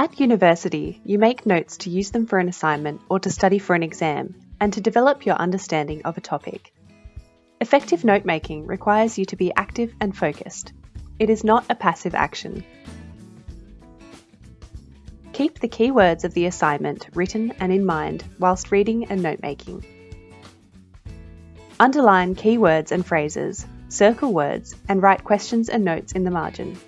At university, you make notes to use them for an assignment or to study for an exam, and to develop your understanding of a topic. Effective note making requires you to be active and focused. It is not a passive action. Keep the key words of the assignment written and in mind whilst reading and note making. Underline key words and phrases, circle words, and write questions and notes in the margin.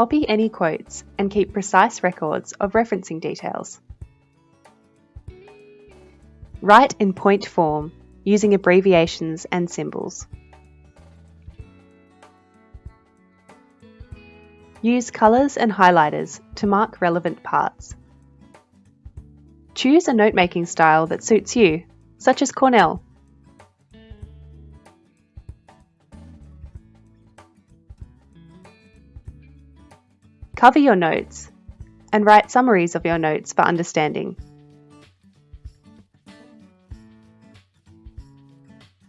Copy any quotes and keep precise records of referencing details. Write in point form using abbreviations and symbols. Use colours and highlighters to mark relevant parts. Choose a note-making style that suits you, such as Cornell. Cover your notes and write summaries of your notes for understanding.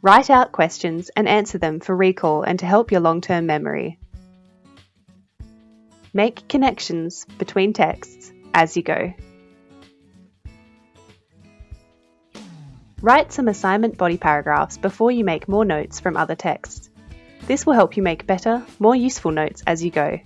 Write out questions and answer them for recall and to help your long-term memory. Make connections between texts as you go. Write some assignment body paragraphs before you make more notes from other texts. This will help you make better, more useful notes as you go.